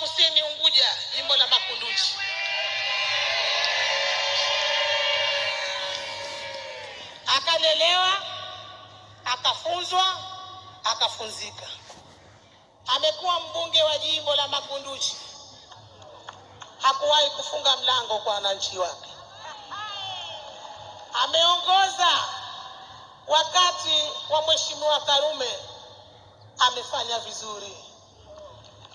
Kusini Unguja, jimbo la Makunduchi. Akalelewa, akafunzwa, akafunzika. Amekuwa mbunge wa jimbo la Makunduchi, hakuwahi kufunga mlango kwa wananchi wake. Ameongoza wakati wa Mheshimiwa Karume, amefanya vizuri.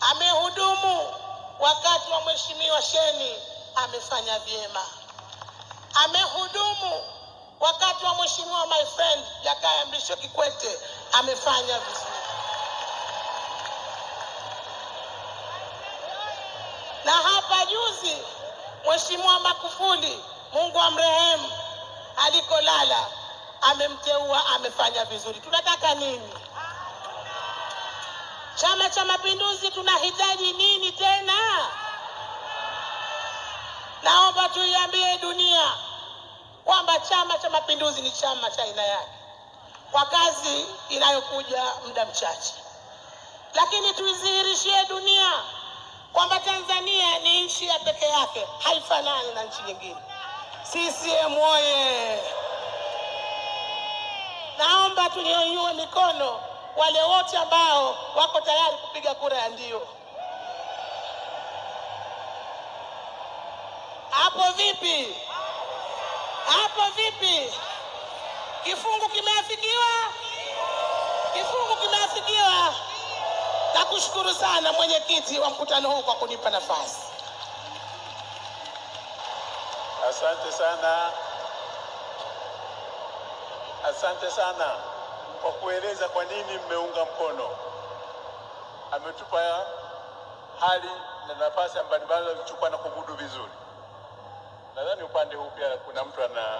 Amehudumu wakati wa Mheshimiwa Sheni, amefanya vyema. Amehudumu wakati wa Mheshimiwa my friend Jakaya Mrisho Kikwete, amefanya vizuri. na hapa juzi Mheshimiwa Magufuli, Mungu amrehemu, alikolala amemteua, amefanya vizuri. Tunataka nini? Chama cha Mapinduzi tunahitaji nini tena? Naomba tuiambie dunia kwamba Chama cha Mapinduzi ni chama cha aina yake kwa kazi inayokuja muda mchache, lakini tuizihirishie dunia kwamba Tanzania ni nchi ya pekee yake, haifanani na nchi nyingine. CCM oye! Naomba tunyanyue mikono wale wote ambao wako tayari kupiga kura ya ndio. Hapo vipi? Hapo vipi? Kifungu kimeafikiwa? Kifungu kimeafikiwa? Nakushukuru sana mwenyekiti wa mkutano huu kwa kunipa nafasi. Asante sana, asante sana kwa kueleza kwa nini mmeunga mkono. Ametupa hali na nafasi mbalimbali alichukua na kumudu vizuri. Nadhani upande huu pia kuna mtu ana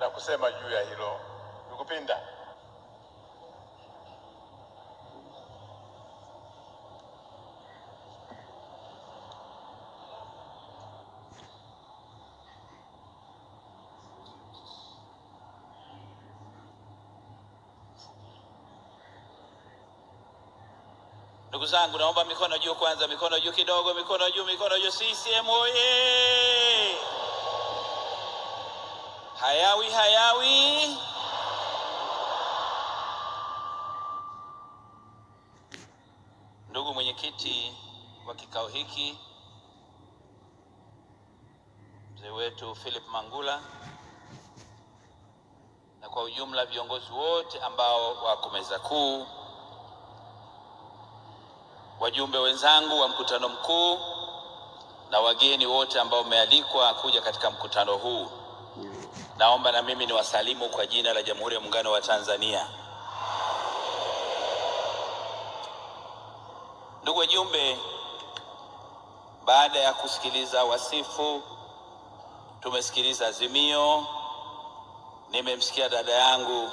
la kusema juu ya hilo. Nikupinda Ndugu zangu, naomba mikono juu kwanza, mikono juu kidogo, mikono juu, mikono juu. CCM oye! Hayawi, hayawi. Ndugu mwenyekiti wa kikao hiki, mzee wetu Philip Mangula, na kwa ujumla viongozi wote ambao wako meza kuu wajumbe wenzangu wa mkutano mkuu na wageni wote ambao mmealikwa kuja katika mkutano huu, naomba na mimi niwasalimu kwa jina la Jamhuri ya Muungano wa Tanzania. Ndugu wajumbe, baada ya kusikiliza wasifu, tumesikiliza azimio, nimemsikia dada yangu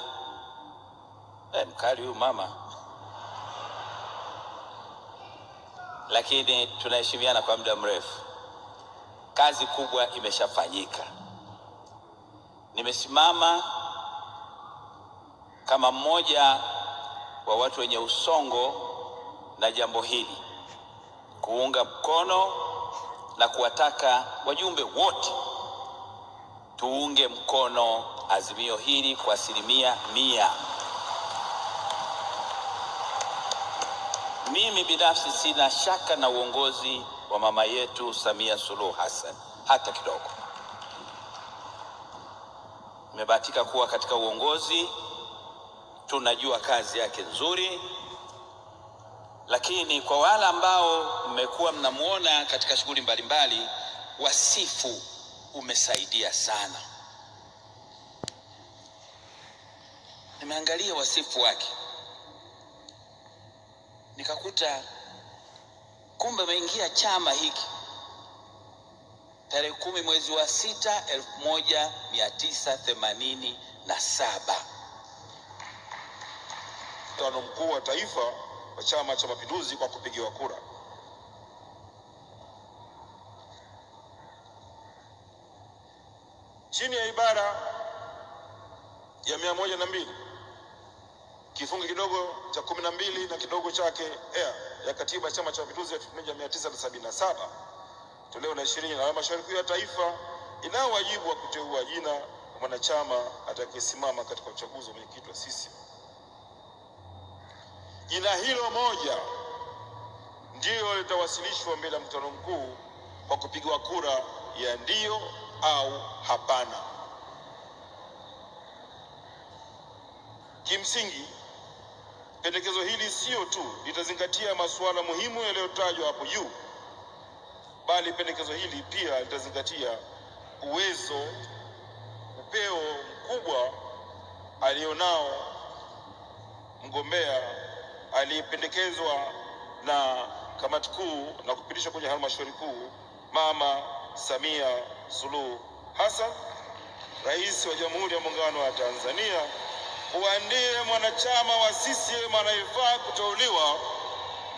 eh, mkali huyu mama lakini tunaheshimiana kwa muda mrefu. Kazi kubwa imeshafanyika. Nimesimama kama mmoja wa watu wenye usongo na jambo hili, kuunga mkono na kuwataka wajumbe wote tuunge mkono azimio hili kwa asilimia mia. Mimi binafsi sina shaka na uongozi wa mama yetu Samia Suluhu Hassan hata kidogo. Nimebahatika kuwa katika uongozi, tunajua kazi yake nzuri, lakini kwa wale ambao mmekuwa mnamwona katika shughuli mbalimbali, wasifu umesaidia sana. Nimeangalia wasifu wake nikakuta kumbe ameingia chama hiki tarehe kumi mwezi wa sita elfu moja mia tisa themanini na saba. mkutano mkuu wa taifa wa Chama cha Mapinduzi kwa kupigiwa kura. Chini ya ibara ya mia moja na mbili kifungu kidogo cha kumi na mbili na kidogo chake ea ya katiba ya Chama cha Mapinduzi ya 1977 toleo la ishirini na halmashauri kuu ya taifa inayo wajibu wa kuteua jina mwanachama atakayesimama katika uchaguzi wa mwenyekiti wa CCM. Jina hilo moja ndiyo litawasilishwa mbele ya mkutano mkuu kwa kupigwa kura ya ndio au hapana. Kimsingi, pendekezo hili sio tu litazingatia masuala muhimu yaliyotajwa hapo juu, bali pendekezo hili pia litazingatia uwezo, upeo mkubwa alionao mgombea aliyependekezwa na kamati kuu na kupitishwa kwenye halmashauri kuu, Mama Samia Suluhu Hassan, Rais wa Jamhuri ya Muungano wa Tanzania, kuwa ndiye mwanachama wa CCM anayefaa kuteuliwa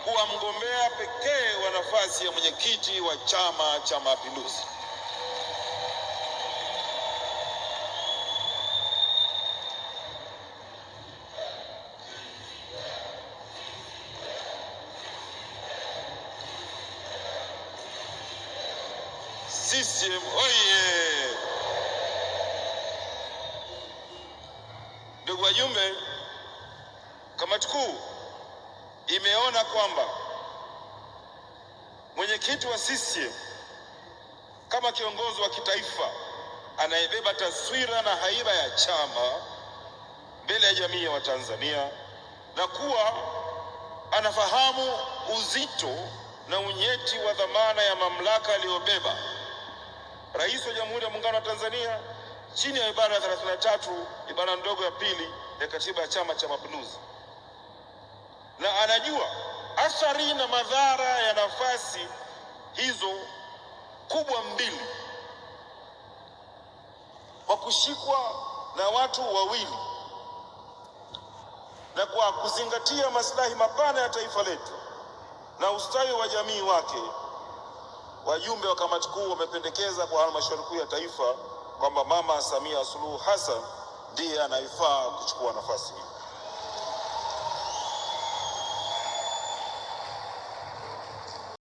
kuwa mgombea pekee wa nafasi ya mwenyekiti wa Chama cha Mapinduzi. CCM oye! Wajumbe, kamati kuu imeona kwamba mwenyekiti wa CCM kama kiongozi wa kitaifa anayebeba taswira na haiba ya chama mbele ya jamii ya Watanzania na kuwa anafahamu uzito na unyeti wa dhamana ya mamlaka aliyobeba Rais wa Jamhuri ya Muungano wa Tanzania chini ya ibara ya 33 ibara ndogo ya pili ya Katiba ya Chama cha Mapinduzi, na anajua athari na madhara ya nafasi hizo kubwa mbili. Kwa kushikwa na watu wawili, na kwa kuzingatia maslahi mapana ya taifa letu na ustawi wa jamii wake wajumbe wa kamati kuu wamependekeza kwa halmashauri kuu ya taifa kwamba Mama Samia Suluhu Hassan ndiye anayefaa kuchukua nafasi hii.